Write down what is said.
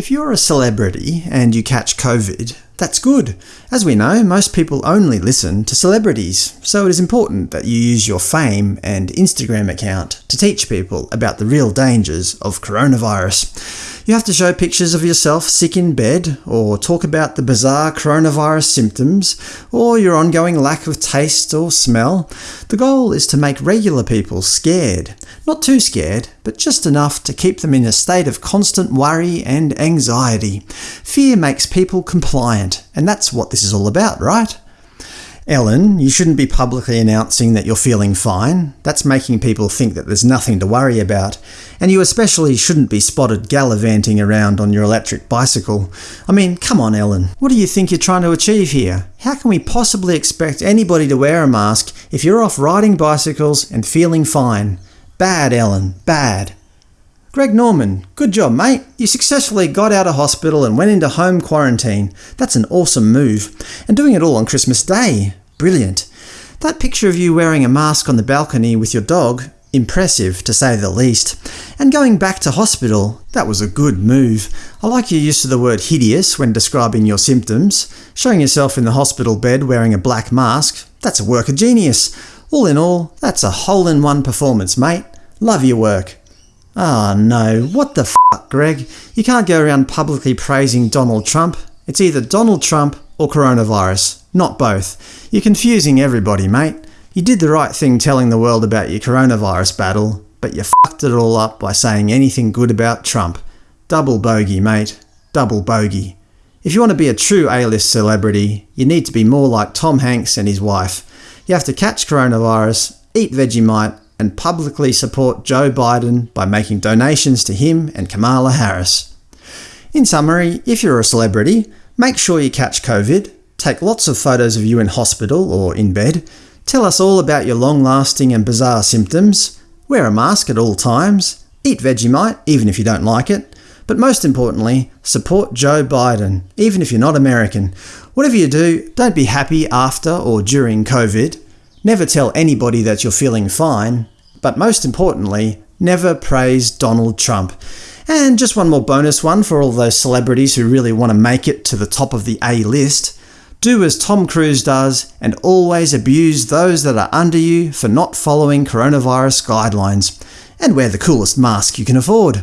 If you're a celebrity and you catch COVID, that's good. As we know, most people only listen to celebrities, so it is important that you use your fame and Instagram account to teach people about the real dangers of coronavirus. You have to show pictures of yourself sick in bed, or talk about the bizarre coronavirus symptoms, or your ongoing lack of taste or smell. The goal is to make regular people scared. Not too scared, but just enough to keep them in a state of constant worry and anxiety. Fear makes people compliant, and that's what this is all about, right? Ellen, you shouldn't be publicly announcing that you're feeling fine. That's making people think that there's nothing to worry about. And you especially shouldn't be spotted gallivanting around on your electric bicycle. I mean, come on Ellen, what do you think you're trying to achieve here? How can we possibly expect anybody to wear a mask if you're off riding bicycles and feeling fine? Bad, Ellen, bad. Greg Norman, good job mate. You successfully got out of hospital and went into home quarantine. That's an awesome move. And doing it all on Christmas Day. Brilliant. That picture of you wearing a mask on the balcony with your dog, impressive to say the least. And going back to hospital, that was a good move. I like your use of the word hideous when describing your symptoms. Showing yourself in the hospital bed wearing a black mask, that's a work of genius. All in all, that's a hole-in-one performance, mate. Love your work. Ah oh, no, what the f***, Greg? You can't go around publicly praising Donald Trump. It's either Donald Trump or coronavirus, not both. You're confusing everybody, mate. You did the right thing telling the world about your coronavirus battle, but you fucked it all up by saying anything good about Trump. Double bogey, mate. Double bogey. If you want to be a true A-list celebrity, you need to be more like Tom Hanks and his wife. You have to catch coronavirus, eat Vegemite, and publicly support Joe Biden by making donations to him and Kamala Harris. In summary, if you're a celebrity, Make sure you catch COVID, take lots of photos of you in hospital or in bed, tell us all about your long-lasting and bizarre symptoms, wear a mask at all times, eat Vegemite even if you don't like it, but most importantly, support Joe Biden, even if you're not American. Whatever you do, don't be happy after or during COVID, never tell anybody that you're feeling fine, but most importantly, never praise Donald Trump. And just one more bonus one for all those celebrities who really want to make it to the top of the A-list. Do as Tom Cruise does and always abuse those that are under you for not following coronavirus guidelines. And wear the coolest mask you can afford.